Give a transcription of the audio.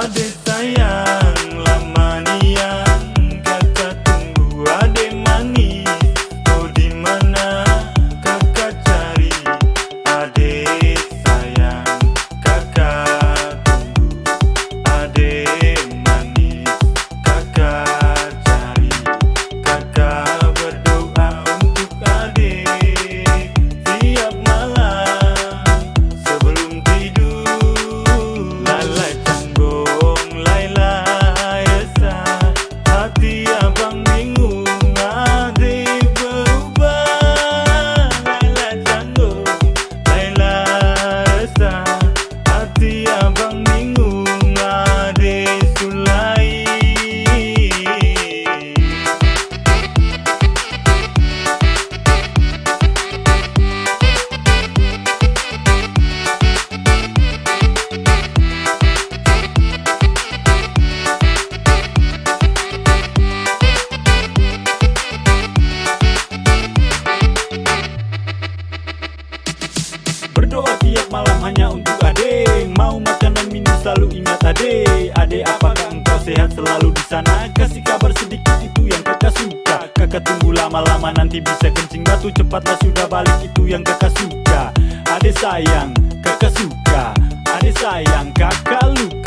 Sunday. Hanya untuk ade. Mau makan dan minum selalu ingat ade. Ade apakah engkau sehat selalu di sana? Kasih kabar sedikit itu yang kakak suka. Kakak tunggu lama-lama nanti bisa kencing batu. Cepatlah sudah balik itu yang kakak suka. Ade sayang kakak suka. Ade sayang kakak luka